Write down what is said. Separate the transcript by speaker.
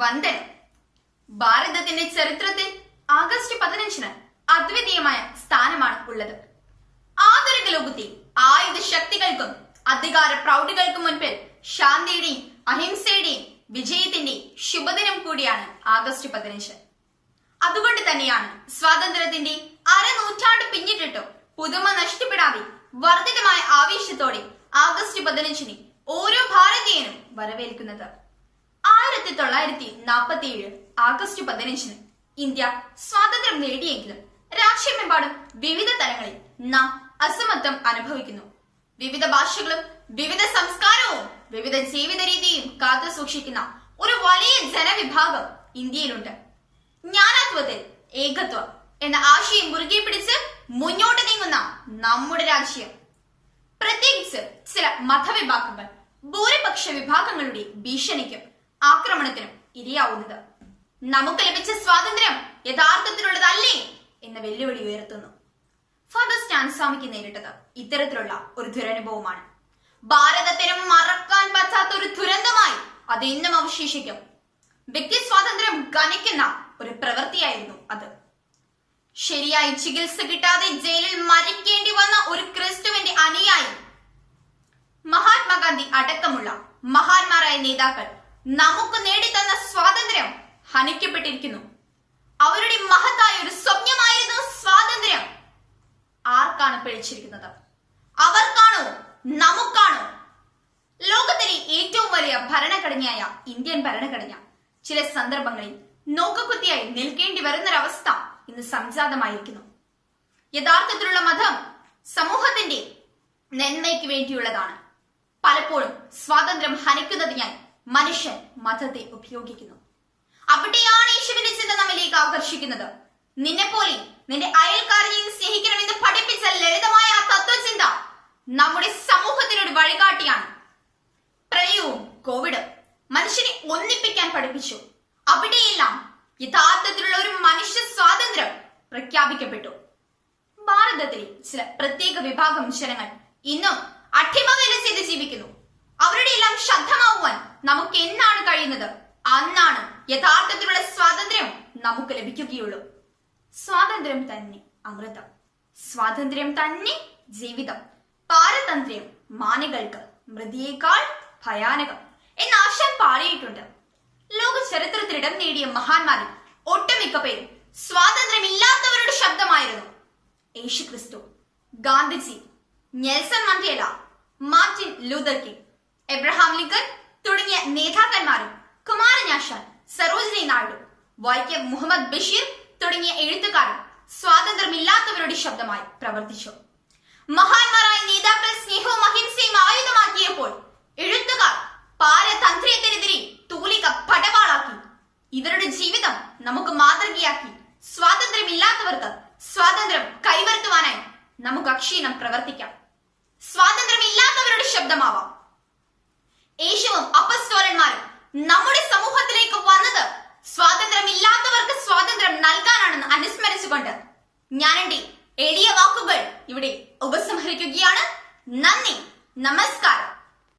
Speaker 1: വന്ദനം. ഭാരതത്തിന്റെ ചരിത്രത്തിൽ ആഗസ്റ്റ് പതിനഞ്ചിന് അദ്വിതീയമായ സ്ഥാനമാണ് ഉള്ളത്. ആധുനിക ലോകത്തിൽ ആയുധ ശക്തികൾക്കും അധികാര പ്രൗഢികൾക്കും മുൻപിൽ ശാന്തിയുടെയും അഹിംസയുടെയും വിജയത്തിന്റെ ശുഭദിനം കൂടിയാണ് ആഗസ്റ്റ് പതിനഞ്ച്. അതുകൊണ്ട് തന്നെയാണ് സ്വാതന്ത്ര്യത്തിന്റെ അരനൂറ്റാണ്ട് പിന്നിട്ടിട്ടും പുതുമ നഷ്ടപ്പെടാതെ വർദ്ധിതമായ ആവേശത്തോടെ ആഗസ്റ്റ് പതിനഞ്ചിന് ഓരോ ഭാരതീയനും വരവേൽക്കുന്നത്. ആയിരത്തി തൊള്ളായിരത്തി നാൽപ്പത്തി ഏഴ് ആഗസ്റ്റ് പതിനഞ്ചിന് ഇന്ത്യ സ്വാതന്ത്ര്യം നേടിയെങ്കിലും രാഷ്ട്രമെമ്പാടും വിവിധ തലങ്ങളിൽ നാം അസമത്വം അനുഭവിക്കുന്നു. വിവിധ ഭാഷകളും വിവിധ സംസ്കാരവും വിവിധ ജീവിത രീതിയും കാത്തു സൂക്ഷിക്കുന്ന ഒരു വലിയ ജനവിഭാഗം ഇന്ത്യയിലുണ്ട്. ജ്ഞാനത്വത്തിൽ ഏകത്വം എന്ന ആശയം മുറുകെ പിടിച്ച് മുന്നോട്ട് നീങ്ങുന്ന നമ്മുടെ രാജ്യം. പ്രത്യേകിച്ച് ചില മതവിഭാഗങ്ങൾ ഭൂരിപക്ഷ വിഭാഗങ്ങളുടെ ഭീഷണിക്കും ആക്രമണത്തിനും ഇരയാവുന്നത്. നമുക്ക് ലഭിച്ച സ്വാതന്ത്ര്യം യഥാർത്ഥത്തിലുള്ളതല്ലേ എന്ന വെല്ലുവിളി ഉയർത്തുന്നു. ഫാദർ സ്റ്റാൻസ്വാമിക്ക് നേരിട്ടത് ഇത്തരത്തിലുള്ള ഒരു ദുരനുഭവമാണ്. ഭാരതത്തിന് മറക്കാൻ പറ്റാത്ത ഒരു ദുരന്തമായി അത് ഇന്നും അവശേഷിക്കും. വ്യക്തി സ്വാതന്ത്ര്യം ഗണിക്കുന്ന ഒരു പ്രവൃത്തിയായിരുന്നു അത്. ശരിയായി ചികിത്സ കിട്ടാതെ ജയിലിൽ മരിക്കേണ്ടി വന്ന ഒരു ക്രിസ്തുവിന്റെ അനുയായി മഹാത്മാഗാന്ധി അടക്കമുള്ള മഹാന്മാരായ നേതാക്കൾ നമുക്ക് നേടിത്തന്ന സ്വാതന്ത്ര്യം ഹനിക്കപ്പെട്ടിരിക്കുന്നു. അവരുടെ മഹത്തായ ഒരു സ്വപ്നമായിരുന്നു സ്വാതന്ത്ര്യം. ആർക്കാണ് പിഴച്ചിരിക്കുന്നത് അവർക്കാണോ? നമുക്കാണോ? ലോകത്തിലെ ഏറ്റവും വലിയ ഭരണഘടനയായ ഇന്ത്യൻ ഭരണഘടന. ചില സന്ദർഭങ്ങളിൽ നോക്കക്കുത്തിയായി നിൽക്കേണ്ടി വരുന്നൊരവസ്ഥ ഇന്ന് സംജാതമായിരിക്കുന്നു. യഥാർത്ഥത്തിലുള്ള മതം സമൂഹത്തിന്റെ നന്മയ്ക്ക് വേണ്ടിയുള്ളതാണ്. പലപ്പോഴും സ്വാതന്ത്ര്യം ഹനിക്കുന്നതിനായി മനുഷ്യൻ മതത്തെ ഉപയോഗിക്കുന്നു. അവിടെയാണ് യേശുവിന്റെ ചിന്ത നമ്മിലേക്ക് ആകർഷിക്കുന്നത്. നിന്നെ പോലെ നിന്റെ അയൽക്കാരനെയും സ്നേഹിക്കണമെന്ന് പഠിപ്പിച്ച ലളിതമായ ആ തത്വചിന്ത നമ്മുടെ സമൂഹത്തിനൊരു വഴികാട്ടിയാണ്. പ്രളയവും കോവിഡും മനുഷ്യനെ ഒന്നിപ്പിക്കാൻ പഠിപ്പിച്ചു. അവിടെയെല്ലാം യഥാർത്ഥത്തിലുള്ള ഒരു മനുഷ്യ സ്വാതന്ത്ര്യം പ്രഖ്യാപിക്കപ്പെട്ടു. ഭാരതത്തിലെ ചില പ്രത്യേക വിഭാഗം ജനങ്ങൾ ഇന്നും അഠിമവേല ചെയ്ത് ജീവിക്കുന്നു. അവരുടെ എല്ലാം ശബ്ദമാവുവാൻ നമുക്ക് എന്നാണ് കഴിയുന്നത്? അന്നാണ് യഥാർത്ഥത്തിലുള്ള സ്വാതന്ത്ര്യം നമുക്ക് ലഭിക്കുകയുള്ളൂ. സ്വാതന്ത്ര്യം തന്നെ അമൃതം. സ്വാതന്ത്ര്യം തന്നെ ജീവിതം. പാരതന്ത്ര്യം മാനികൾക്ക് മൃതിയേക്കാൾ ഭയാനകം എന്ന ആശാൻ പാടിയിട്ടുണ്ട് ലോക ചരിത്രത്തിൽ ഇടം നേടിയ മഹാന്മാരിൽ ഒട്ടുമിക്ക പേരും സ്വാതന്ത്ര്യമില്ലാത്തവരുടെ ശബ്ദമായിരുന്നു. യേശു ക്രിസ്തു Gandhiji Nelson Mandela Martin Luther King Abraham Lincoln തുടങ്ങിയ നേതാക്കന്മാരും കുമാരനാശാൻ സരോജിനി നായിഡു വൈക്കം മുഹമ്മദ് ബഷീർ തുടങ്ങിയ എഴുത്തുകാരും സ്വാതന്ത്ര്യമില്ലാത്തവരുടെ ശബ്ദമായി പ്രവർത്തിച്ചു. മഹാന്മാരായ നേതാക്കൾ സ്നേഹവും അഹിംസയും ആയുധമാക്കിയപ്പോൾ എഴുത്തുകാർ പാരതന്ത്രത്തിനെതിരെ തൂലിക പടവാളാക്കി. ഇവരുടെ ജീവിതം നമുക്ക് മാതൃകയാക്കി. സ്വാതന്ത്ര്യമില്ലാത്തവർക്ക് സ്വാതന്ത്ര്യം കൈവരുത്തുവാനായി നമുക്ക് അക്ഷീണം പ്രവർത്തിക്കാം. സ്വാതന്ത്ര്യമില്ലാത്തവരുടെ ശബ്ദമാവാം. യേശുവും അപ്പസ്തോലന്മാരും നമ്മുടെ സമൂഹത്തിലേക്ക് വന്നത് സ്വാതന്ത്ര്യമില്ലാത്തവർക്ക് സ്വാതന്ത്ര്യം നൽകാനാണെന്ന് അനുസ്മരിച്ചുകൊണ്ട്. ഞാൻ എന്റെ എളിയ വാക്കുകൾ ഇവിടെ ഉപസംഹരിക്കുകയാണ്. നന്ദി. നമസ്കാരം.